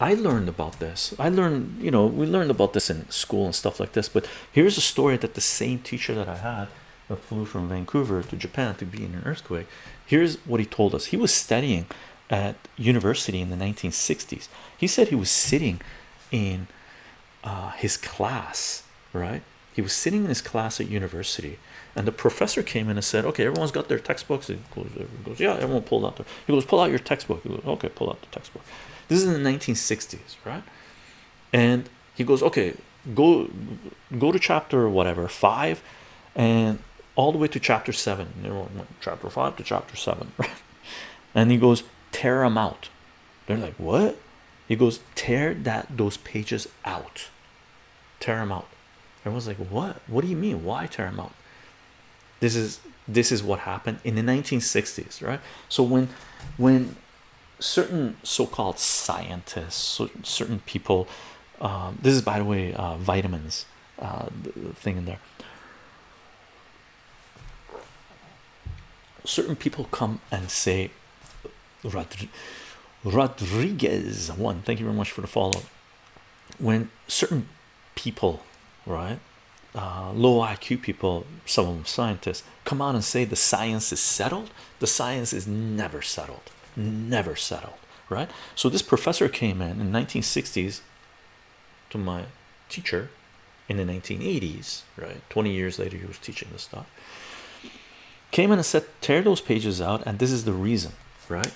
I learned about this. I learned, you know, we learned about this in school and stuff like this. But here's a story that the same teacher that I had that flew from Vancouver to Japan to be in an earthquake. Here's what he told us. He was studying at university in the 1960s. He said he was sitting in uh, his class, right? He was sitting in his class at university, and the professor came in and said, "Okay, everyone's got their textbooks." He goes, "Yeah, everyone pulled out their." He goes, "Pull out your textbook." He goes, "Okay, pull out the textbook." This is in the 1960s, right? And he goes, "Okay, go go to chapter whatever five, and all the way to chapter seven. Everyone went chapter five to chapter seven, right? And he goes, "Tear them out." They're like, "What?" He goes, "Tear that those pages out." Tear them out Everyone's like, what? What do you mean? Why tear them out? This is this is what happened in the 1960s, right? So when when certain so-called scientists, certain people, um, this is by the way, uh, vitamins uh, thing in there. Certain people come and say, Rodriguez one. Thank you very much for the follow. When certain people right uh, low IQ people some of them scientists come out and say the science is settled the science is never settled never settled right? So this professor came in in 1960s to my teacher in the 1980s right? 20 years later he was teaching this stuff. Came in and said tear those pages out and this is the reason right?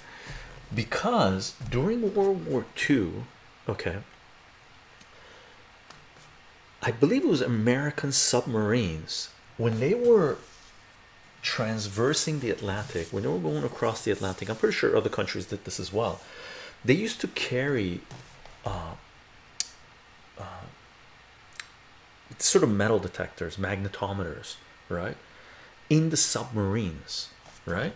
Because during World War II okay I believe it was American submarines when they were transversing the Atlantic, when they were going across the Atlantic. I'm pretty sure other countries did this as well. They used to carry uh, uh, sort of metal detectors, magnetometers, right, in the submarines, right.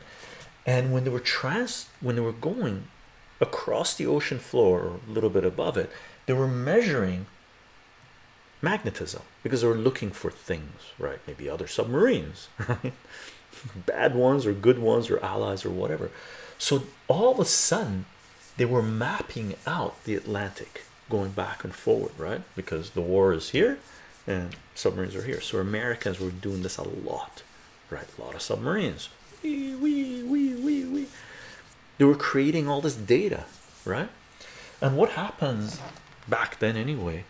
And when they were trans, when they were going across the ocean floor, or a little bit above it, they were measuring magnetism because they were looking for things, right? Maybe other submarines, right? Bad ones or good ones or allies or whatever. So all of a sudden, they were mapping out the Atlantic going back and forward, right? Because the war is here and submarines are here. So Americans were doing this a lot, right? A lot of submarines. Wee, wee, wee, wee, wee. They were creating all this data, right? And what happens back then, anyway,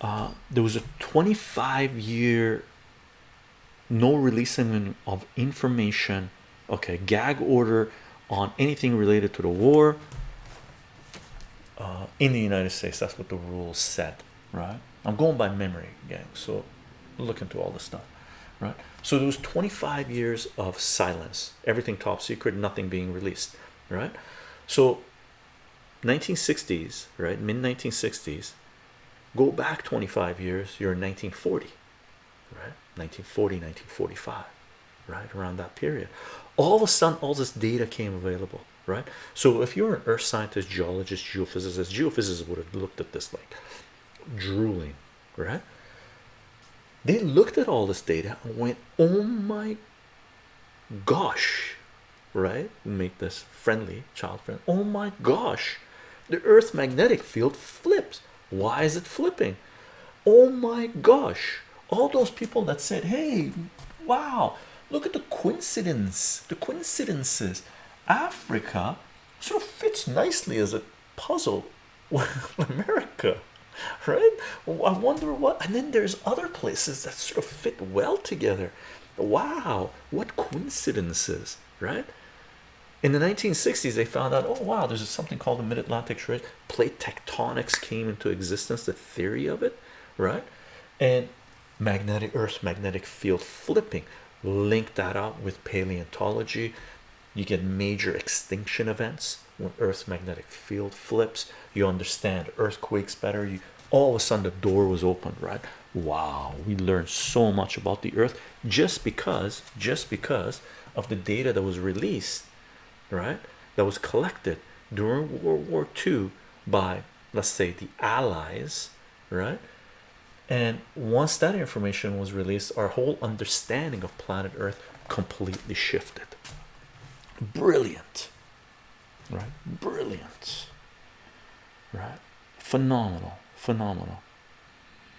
uh, there was a 25 year no releasing of information okay gag order on anything related to the war uh, in the United States. That's what the rules said right? I'm going by memory gang so look into all this stuff right? So there was 25 years of silence everything top secret nothing being released right? So 1960s right mid 1960s go back 25 years you're in 1940 right? 1940 1945 right? Around that period. All of a sudden all this data came available right? So if you're an earth scientist geologist geophysicist geophysicists would have looked at this like drooling right? They looked at all this data and went oh my gosh right? Make this friendly child friendly oh my gosh the earth magnetic field flips why is it flipping? Oh my gosh. All those people that said hey wow look at the coincidence the coincidences. Africa sort of fits nicely as a puzzle with America right? I wonder what and then there's other places that sort of fit well together. Wow what coincidences right in the 1960s they found out oh wow there's something called the mid-atlantic trade plate tectonics came into existence the theory of it right? And magnetic earth magnetic field flipping. Link that up with paleontology. You get major extinction events when earth's magnetic field flips. You understand earthquakes better. You all of a sudden the door was opened right? Wow we learned so much about the earth just because just because of the data that was released right that was collected during World War II by let's say the allies right? And once that information was released our whole understanding of planet earth completely shifted. Brilliant right? Brilliant right? Phenomenal phenomenal